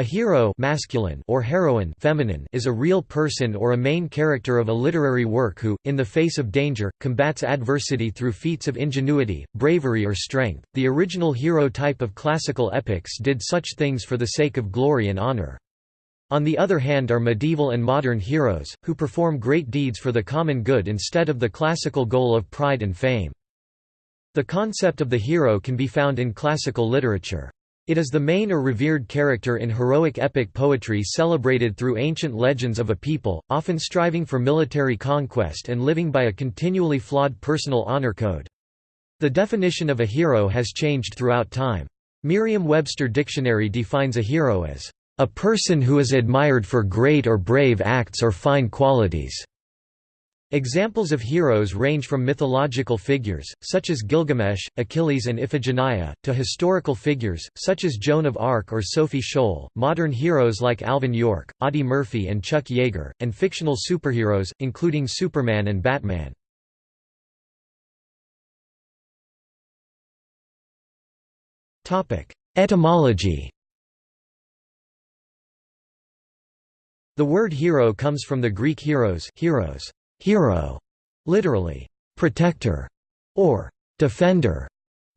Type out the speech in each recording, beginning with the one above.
A hero masculine or heroine feminine is a real person or a main character of a literary work who, in the face of danger, combats adversity through feats of ingenuity, bravery or strength. The original hero type of classical epics did such things for the sake of glory and honor. On the other hand are medieval and modern heroes, who perform great deeds for the common good instead of the classical goal of pride and fame. The concept of the hero can be found in classical literature. It is the main or revered character in heroic epic poetry celebrated through ancient legends of a people, often striving for military conquest and living by a continually flawed personal honor code. The definition of a hero has changed throughout time. Merriam-Webster Dictionary defines a hero as, "...a person who is admired for great or brave acts or fine qualities." Examples of heroes range from mythological figures, such as Gilgamesh, Achilles and Iphigenia, to historical figures, such as Joan of Arc or Sophie Scholl, modern heroes like Alvin York, Audie Murphy and Chuck Yeager, and fictional superheroes, including Superman and Batman. Etymology The word hero comes from the Greek heros, heroes hero, literally, protector, or defender,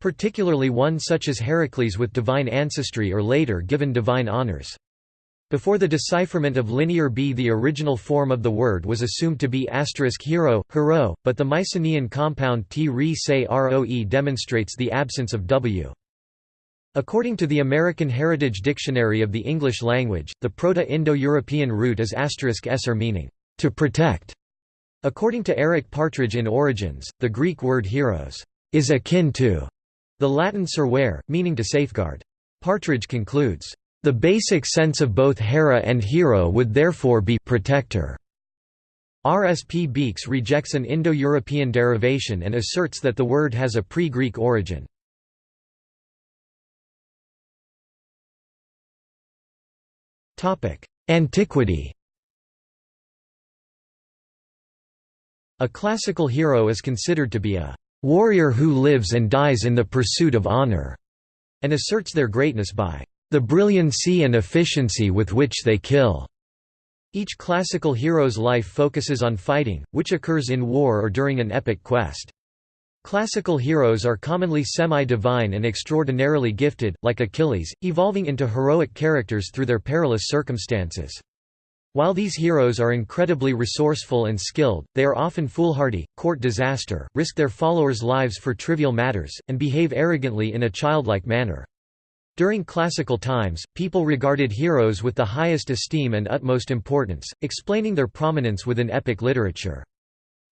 particularly one such as Heracles with divine ancestry or later given divine honors. Before the decipherment of Linear B the original form of the word was assumed to be asterisk hero, hero, but the Mycenaean compound t re se roe demonstrates the absence of w. According to the American Heritage Dictionary of the English Language, the Proto-Indo-European root is asterisk meaning, to protect. According to Eric Partridge in Origins, the Greek word heros is akin to the Latin servare, meaning to safeguard. Partridge concludes, "...the basic sense of both hera and hero would therefore be protector." R. S. P. Beekes rejects an Indo-European derivation and asserts that the word has a pre-Greek origin. Antiquity A classical hero is considered to be a warrior who lives and dies in the pursuit of honor, and asserts their greatness by the brilliancy and efficiency with which they kill. Each classical hero's life focuses on fighting, which occurs in war or during an epic quest. Classical heroes are commonly semi-divine and extraordinarily gifted, like Achilles, evolving into heroic characters through their perilous circumstances. While these heroes are incredibly resourceful and skilled, they are often foolhardy, court disaster, risk their followers' lives for trivial matters, and behave arrogantly in a childlike manner. During classical times, people regarded heroes with the highest esteem and utmost importance, explaining their prominence within epic literature.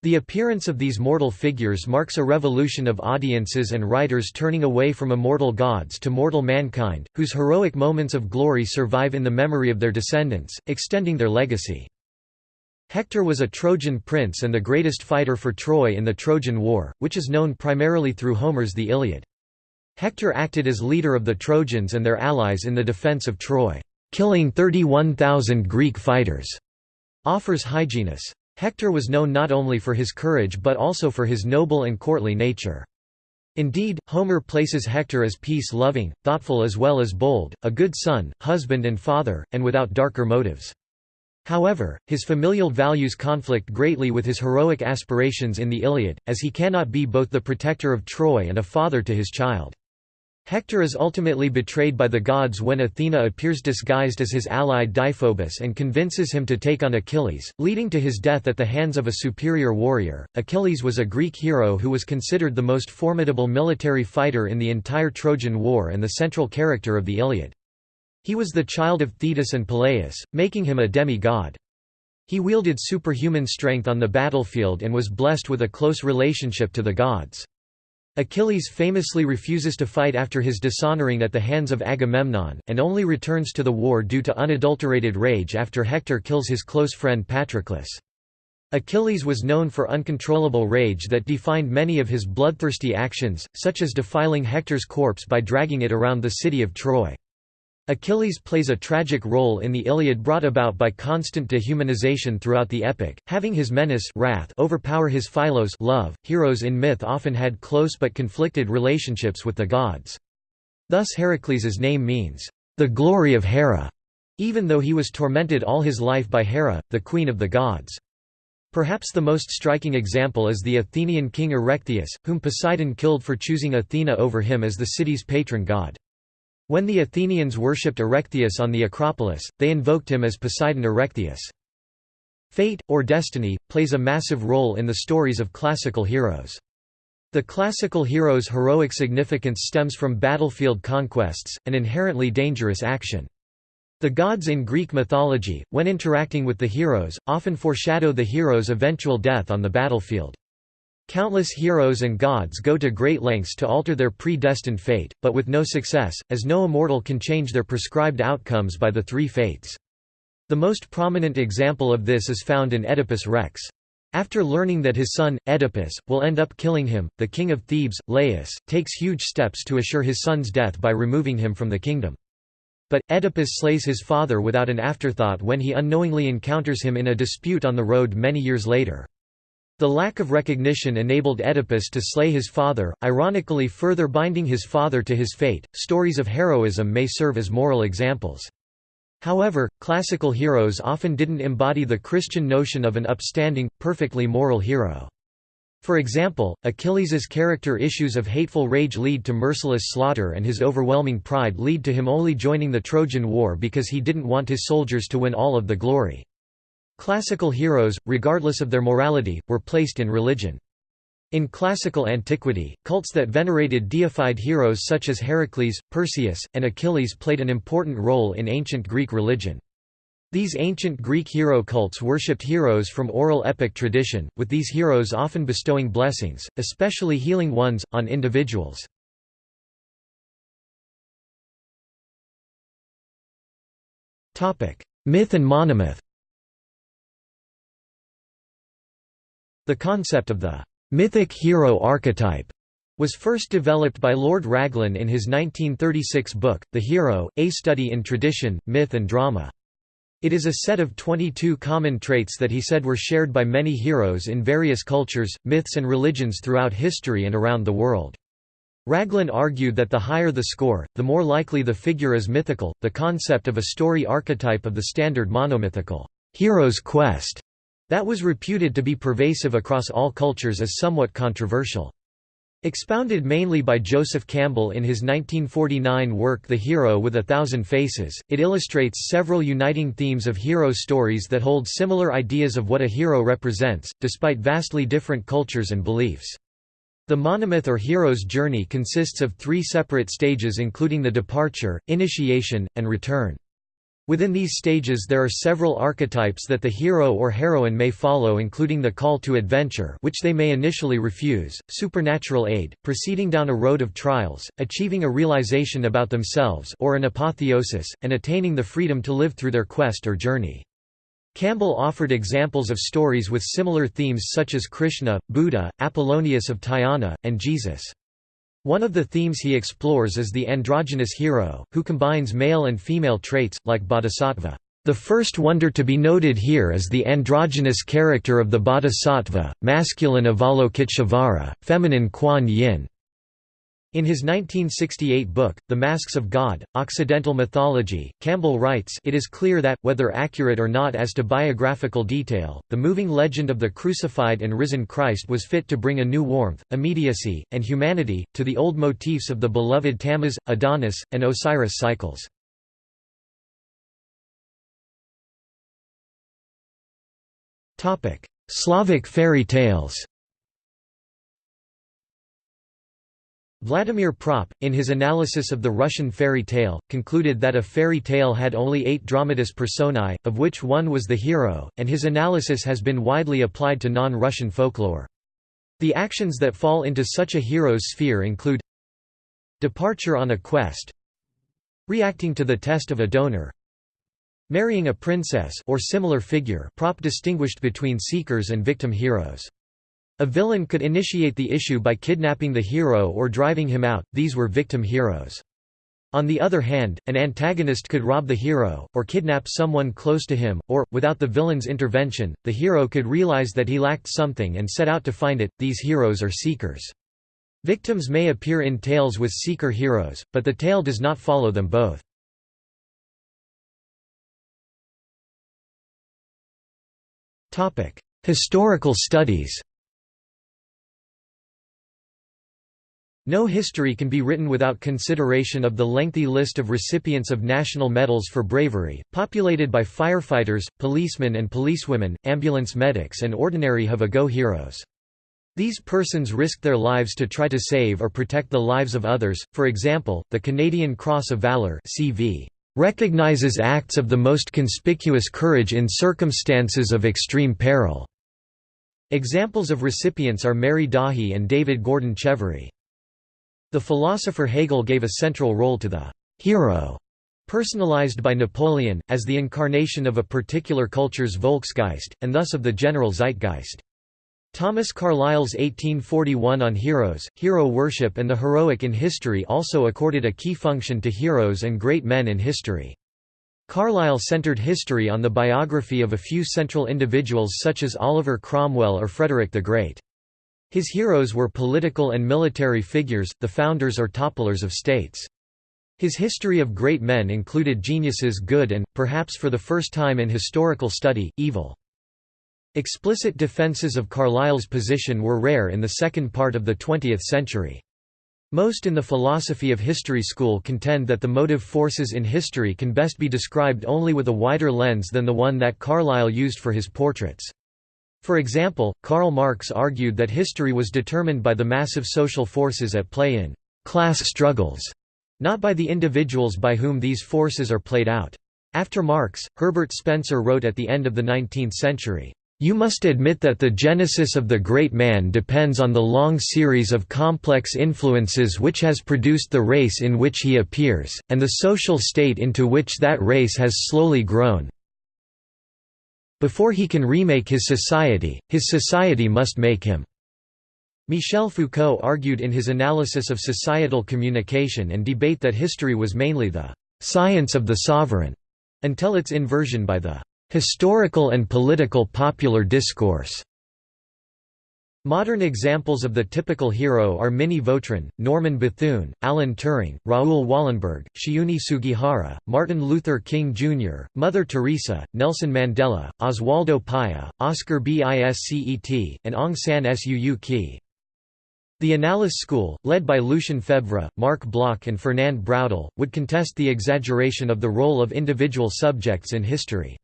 The appearance of these mortal figures marks a revolution of audiences and writers turning away from immortal gods to mortal mankind, whose heroic moments of glory survive in the memory of their descendants, extending their legacy. Hector was a Trojan prince and the greatest fighter for Troy in the Trojan War, which is known primarily through Homer's The Iliad. Hector acted as leader of the Trojans and their allies in the defense of Troy, killing 31,000 Greek fighters, offers Hyginus. Hector was known not only for his courage but also for his noble and courtly nature. Indeed, Homer places Hector as peace-loving, thoughtful as well as bold, a good son, husband and father, and without darker motives. However, his familial values conflict greatly with his heroic aspirations in the Iliad, as he cannot be both the protector of Troy and a father to his child. Hector is ultimately betrayed by the gods when Athena appears disguised as his ally Deiphobus and convinces him to take on Achilles, leading to his death at the hands of a superior warrior. Achilles was a Greek hero who was considered the most formidable military fighter in the entire Trojan War and the central character of the Iliad. He was the child of Thetis and Peleus, making him a demi-god. He wielded superhuman strength on the battlefield and was blessed with a close relationship to the gods. Achilles famously refuses to fight after his dishonoring at the hands of Agamemnon, and only returns to the war due to unadulterated rage after Hector kills his close friend Patroclus. Achilles was known for uncontrollable rage that defined many of his bloodthirsty actions, such as defiling Hector's corpse by dragging it around the city of Troy. Achilles plays a tragic role in the Iliad brought about by constant dehumanization throughout the epic, having his menis wrath overpower his philos love. Heroes in myth often had close but conflicted relationships with the gods. Thus Heracles' name means, "...the glory of Hera", even though he was tormented all his life by Hera, the queen of the gods. Perhaps the most striking example is the Athenian king Erechtheus, whom Poseidon killed for choosing Athena over him as the city's patron god. When the Athenians worshipped Erechtheus on the Acropolis, they invoked him as Poseidon Erechtheus. Fate, or destiny, plays a massive role in the stories of classical heroes. The classical hero's heroic significance stems from battlefield conquests, an inherently dangerous action. The gods in Greek mythology, when interacting with the heroes, often foreshadow the hero's eventual death on the battlefield. Countless heroes and gods go to great lengths to alter their predestined fate, but with no success, as no immortal can change their prescribed outcomes by the three fates. The most prominent example of this is found in Oedipus Rex. After learning that his son, Oedipus, will end up killing him, the king of Thebes, Laius, takes huge steps to assure his son's death by removing him from the kingdom. But, Oedipus slays his father without an afterthought when he unknowingly encounters him in a dispute on the road many years later. The lack of recognition enabled Oedipus to slay his father, ironically further binding his father to his fate. Stories of heroism may serve as moral examples. However, classical heroes often didn't embody the Christian notion of an upstanding, perfectly moral hero. For example, Achilles's character issues of hateful rage lead to merciless slaughter and his overwhelming pride lead to him only joining the Trojan War because he didn't want his soldiers to win all of the glory. Classical heroes, regardless of their morality, were placed in religion. In classical antiquity, cults that venerated deified heroes such as Heracles, Perseus, and Achilles played an important role in ancient Greek religion. These ancient Greek hero cults worshipped heroes from oral epic tradition, with these heroes often bestowing blessings, especially healing ones, on individuals. Myth and monomyth The concept of the mythic hero archetype was first developed by Lord Raglan in his 1936 book, The Hero, A Study in Tradition, Myth and Drama. It is a set of 22 common traits that he said were shared by many heroes in various cultures, myths and religions throughout history and around the world. Raglan argued that the higher the score, the more likely the figure is mythical. The concept of a story archetype of the standard monomythical hero's quest that was reputed to be pervasive across all cultures is somewhat controversial. Expounded mainly by Joseph Campbell in his 1949 work The Hero with a Thousand Faces, it illustrates several uniting themes of hero stories that hold similar ideas of what a hero represents, despite vastly different cultures and beliefs. The monomyth or hero's journey consists of three separate stages including the departure, initiation, and return. Within these stages there are several archetypes that the hero or heroine may follow including the call to adventure which they may initially refuse, supernatural aid, proceeding down a road of trials, achieving a realization about themselves or an apotheosis, and attaining the freedom to live through their quest or journey. Campbell offered examples of stories with similar themes such as Krishna, Buddha, Apollonius of Tyana, and Jesus. One of the themes he explores is the androgynous hero, who combines male and female traits, like bodhisattva. The first wonder to be noted here is the androgynous character of the bodhisattva, masculine Avalokiteshvara, feminine Kuan Yin. In his 1968 book, The Masks of God, Occidental Mythology, Campbell writes It is clear that, whether accurate or not as to biographical detail, the moving legend of the crucified and risen Christ was fit to bring a new warmth, immediacy, and humanity, to the old motifs of the beloved Tammuz, Adonis, and Osiris cycles. Slavic fairy tales Vladimir Propp, in his analysis of the Russian fairy tale, concluded that a fairy tale had only eight dramatis personae, of which one was the hero, and his analysis has been widely applied to non-Russian folklore. The actions that fall into such a hero's sphere include Departure on a quest Reacting to the test of a donor Marrying a princess or similar figure Propp distinguished between seekers and victim heroes. A villain could initiate the issue by kidnapping the hero or driving him out, these were victim heroes. On the other hand, an antagonist could rob the hero, or kidnap someone close to him, or, without the villain's intervention, the hero could realize that he lacked something and set out to find it. These heroes are seekers. Victims may appear in tales with seeker heroes, but the tale does not follow them both. Historical studies No history can be written without consideration of the lengthy list of recipients of national medals for bravery, populated by firefighters, policemen and policewomen, ambulance medics and ordinary have-a-go heroes. These persons risked their lives to try to save or protect the lives of others, for example, the Canadian Cross of Valour CV recognizes acts of the most conspicuous courage in circumstances of extreme peril. Examples of recipients are Mary Dohey and David Gordon Cheverie. The philosopher Hegel gave a central role to the hero, personalized by Napoleon, as the incarnation of a particular culture's Volksgeist, and thus of the general zeitgeist. Thomas Carlyle's 1841 on heroes, hero worship and the heroic in history also accorded a key function to heroes and great men in history. Carlyle centered history on the biography of a few central individuals such as Oliver Cromwell or Frederick the Great. His heroes were political and military figures, the founders or topplers of states. His history of great men included geniuses good and, perhaps for the first time in historical study, evil. Explicit defenses of Carlyle's position were rare in the second part of the 20th century. Most in the philosophy of history school contend that the motive forces in history can best be described only with a wider lens than the one that Carlyle used for his portraits. For example, Karl Marx argued that history was determined by the massive social forces at play in «class struggles», not by the individuals by whom these forces are played out. After Marx, Herbert Spencer wrote at the end of the 19th century, "...you must admit that the genesis of the great man depends on the long series of complex influences which has produced the race in which he appears, and the social state into which that race has slowly grown, before he can remake his society, his society must make him." Michel Foucault argued in his analysis of societal communication and debate that history was mainly the «science of the sovereign» until its inversion by the «historical and political popular discourse». Modern examples of the typical hero are Minnie Vautrin, Norman Bethune, Alan Turing, Raoul Wallenberg, Chiune Sugihara, Martin Luther King Jr., Mother Teresa, Nelson Mandela, Oswaldo Paya, Oscar Biscet, and Aung San Suu Kyi. The Annales school, led by Lucien Febvre, Marc Bloch and Fernand Braudel, would contest the exaggeration of the role of individual subjects in history.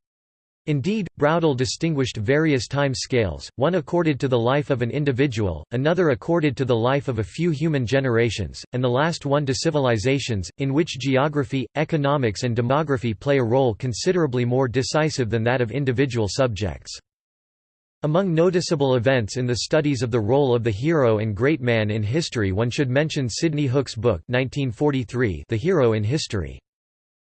Indeed, Braudel distinguished various time scales, one accorded to the life of an individual, another accorded to the life of a few human generations, and the last one to civilizations, in which geography, economics and demography play a role considerably more decisive than that of individual subjects. Among noticeable events in the studies of the role of the hero and great man in history one should mention Sidney Hook's book 1943 The Hero in History.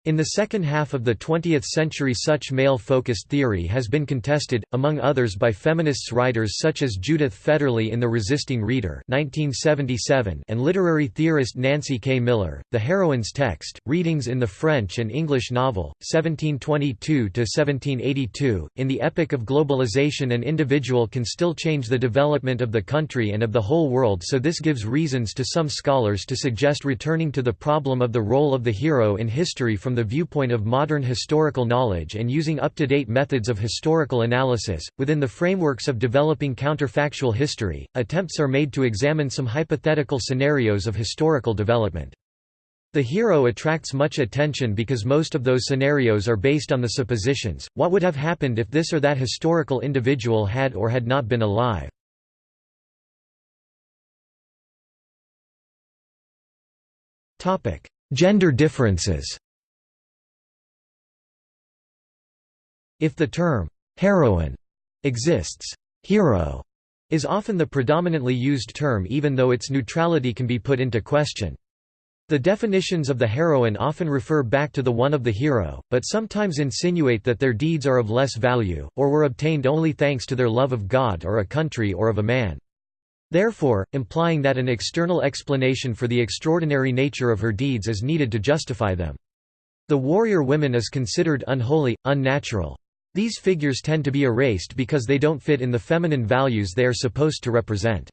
In the second half of the 20th century such male-focused theory has been contested, among others by feminists writers such as Judith Fetterley in The Resisting Reader 1977 and literary theorist Nancy K. Miller, The Heroine's Text, Readings in the French and English Novel, 1722–1782, in the epoch of globalization an individual can still change the development of the country and of the whole world so this gives reasons to some scholars to suggest returning to the problem of the role of the hero in history from from the viewpoint of modern historical knowledge and using up-to-date methods of historical analysis. Within the frameworks of developing counterfactual history, attempts are made to examine some hypothetical scenarios of historical development. The hero attracts much attention because most of those scenarios are based on the suppositions, what would have happened if this or that historical individual had or had not been alive. Gender differences If the term, heroine, exists, hero is often the predominantly used term even though its neutrality can be put into question. The definitions of the heroine often refer back to the one of the hero, but sometimes insinuate that their deeds are of less value, or were obtained only thanks to their love of God or a country or of a man. Therefore, implying that an external explanation for the extraordinary nature of her deeds is needed to justify them. The warrior women is considered unholy, unnatural. These figures tend to be erased because they don't fit in the feminine values they are supposed to represent.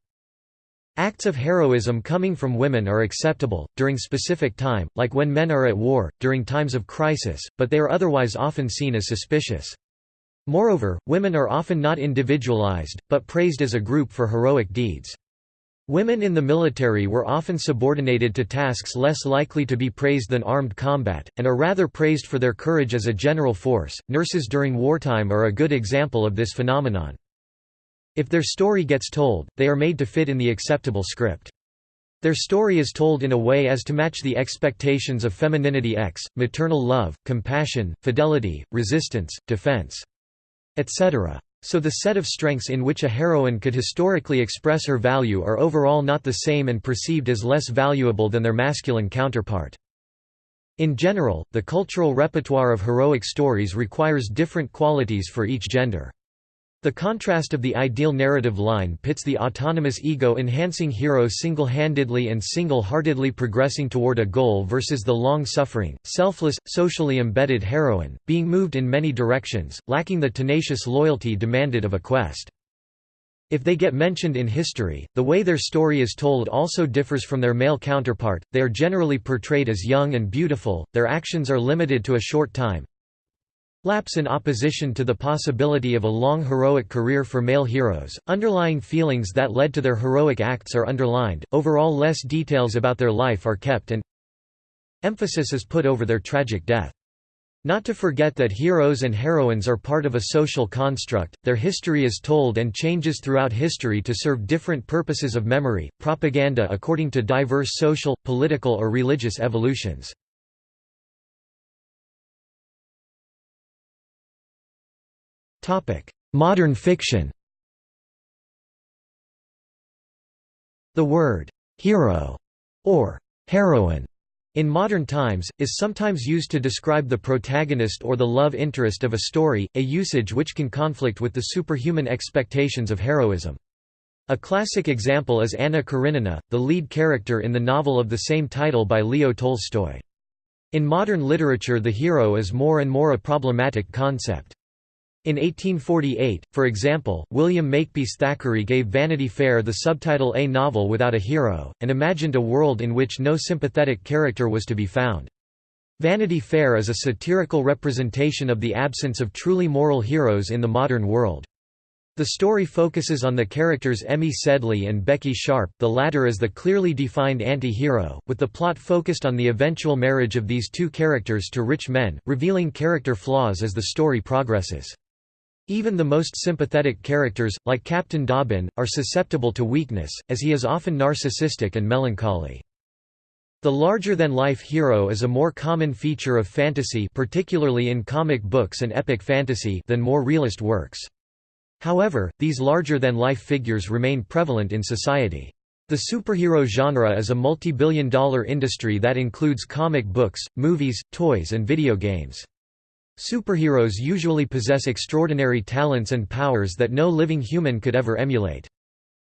Acts of heroism coming from women are acceptable, during specific time, like when men are at war, during times of crisis, but they are otherwise often seen as suspicious. Moreover, women are often not individualized, but praised as a group for heroic deeds. Women in the military were often subordinated to tasks less likely to be praised than armed combat, and are rather praised for their courage as a general force. Nurses during wartime are a good example of this phenomenon. If their story gets told, they are made to fit in the acceptable script. Their story is told in a way as to match the expectations of femininity X, maternal love, compassion, fidelity, resistance, defense etc. So the set of strengths in which a heroine could historically express her value are overall not the same and perceived as less valuable than their masculine counterpart. In general, the cultural repertoire of heroic stories requires different qualities for each gender. The contrast of the ideal narrative line pits the autonomous ego-enhancing hero single-handedly and single-heartedly progressing toward a goal versus the long-suffering, selfless, socially embedded heroine, being moved in many directions, lacking the tenacious loyalty demanded of a quest. If they get mentioned in history, the way their story is told also differs from their male counterpart, they are generally portrayed as young and beautiful, their actions are limited to a short time, Lapse in opposition to the possibility of a long heroic career for male heroes, underlying feelings that led to their heroic acts are underlined, overall less details about their life are kept and emphasis is put over their tragic death. Not to forget that heroes and heroines are part of a social construct, their history is told and changes throughout history to serve different purposes of memory, propaganda according to diverse social, political or religious evolutions. Modern fiction The word «hero» or «heroine» in modern times, is sometimes used to describe the protagonist or the love interest of a story, a usage which can conflict with the superhuman expectations of heroism. A classic example is Anna Karenina, the lead character in the novel of the same title by Leo Tolstoy. In modern literature the hero is more and more a problematic concept. In 1848, for example, William Makepeace Thackeray gave Vanity Fair the subtitle A Novel Without a Hero, and imagined a world in which no sympathetic character was to be found. Vanity Fair is a satirical representation of the absence of truly moral heroes in the modern world. The story focuses on the characters Emmy Sedley and Becky Sharp, the latter as the clearly defined anti-hero, with the plot focused on the eventual marriage of these two characters to rich men, revealing character flaws as the story progresses. Even the most sympathetic characters, like Captain Dobbin, are susceptible to weakness, as he is often narcissistic and melancholy. The larger-than-life hero is a more common feature of fantasy particularly in comic books and epic fantasy than more realist works. However, these larger-than-life figures remain prevalent in society. The superhero genre is a multi-billion dollar industry that includes comic books, movies, toys and video games. Superheroes usually possess extraordinary talents and powers that no living human could ever emulate.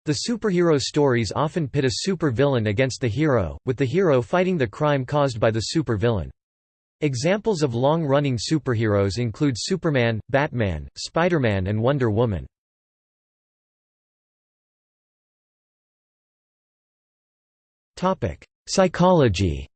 The superhero stories often pit a supervillain against the hero, with the hero fighting the crime caused by the supervillain. Examples of long-running superheroes include Superman, Batman, Spider-Man and Wonder Woman. Psychology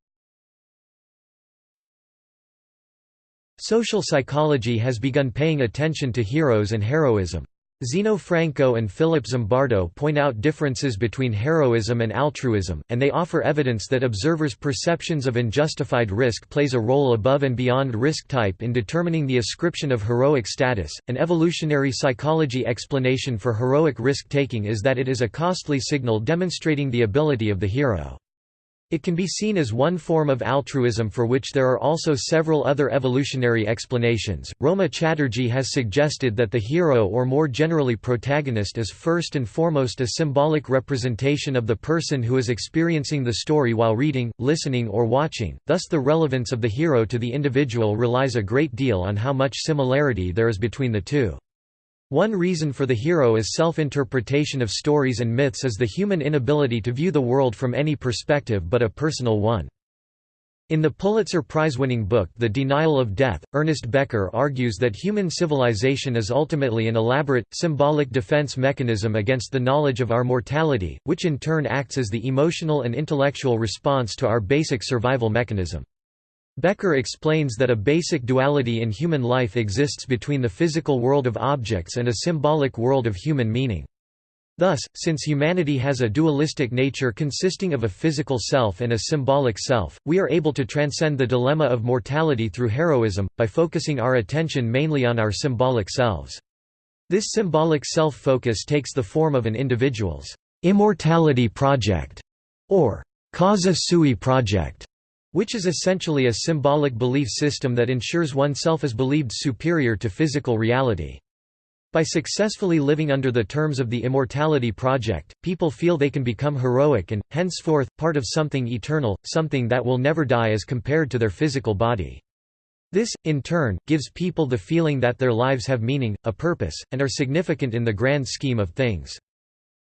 Social psychology has begun paying attention to heroes and heroism. Zeno Franco and Philip Zimbardo point out differences between heroism and altruism, and they offer evidence that observers' perceptions of unjustified risk plays a role above and beyond risk type in determining the ascription of heroic status. An evolutionary psychology explanation for heroic risk taking is that it is a costly signal demonstrating the ability of the hero. It can be seen as one form of altruism for which there are also several other evolutionary explanations. Roma Chatterjee has suggested that the hero or more generally protagonist is first and foremost a symbolic representation of the person who is experiencing the story while reading, listening or watching, thus the relevance of the hero to the individual relies a great deal on how much similarity there is between the two. One reason for the hero is self-interpretation of stories and myths is the human inability to view the world from any perspective but a personal one. In the Pulitzer Prize-winning book The Denial of Death, Ernest Becker argues that human civilization is ultimately an elaborate, symbolic defense mechanism against the knowledge of our mortality, which in turn acts as the emotional and intellectual response to our basic survival mechanism. Becker explains that a basic duality in human life exists between the physical world of objects and a symbolic world of human meaning. Thus, since humanity has a dualistic nature consisting of a physical self and a symbolic self, we are able to transcend the dilemma of mortality through heroism, by focusing our attention mainly on our symbolic selves. This symbolic self-focus takes the form of an individual's immortality project, or causa sui project, which is essentially a symbolic belief system that ensures oneself is believed superior to physical reality. By successfully living under the terms of the Immortality Project, people feel they can become heroic and, henceforth, part of something eternal, something that will never die as compared to their physical body. This, in turn, gives people the feeling that their lives have meaning, a purpose, and are significant in the grand scheme of things.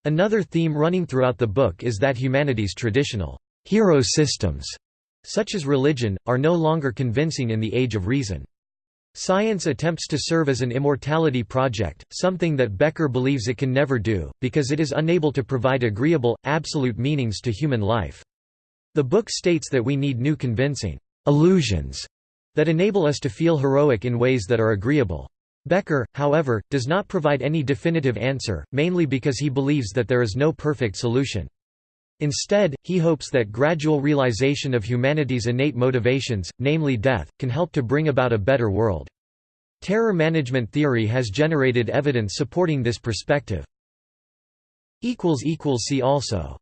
Another theme running throughout the book is that humanity's traditional hero systems such as religion, are no longer convincing in the age of reason. Science attempts to serve as an immortality project, something that Becker believes it can never do, because it is unable to provide agreeable, absolute meanings to human life. The book states that we need new convincing illusions that enable us to feel heroic in ways that are agreeable. Becker, however, does not provide any definitive answer, mainly because he believes that there is no perfect solution. Instead, he hopes that gradual realization of humanity's innate motivations, namely death, can help to bring about a better world. Terror management theory has generated evidence supporting this perspective. See also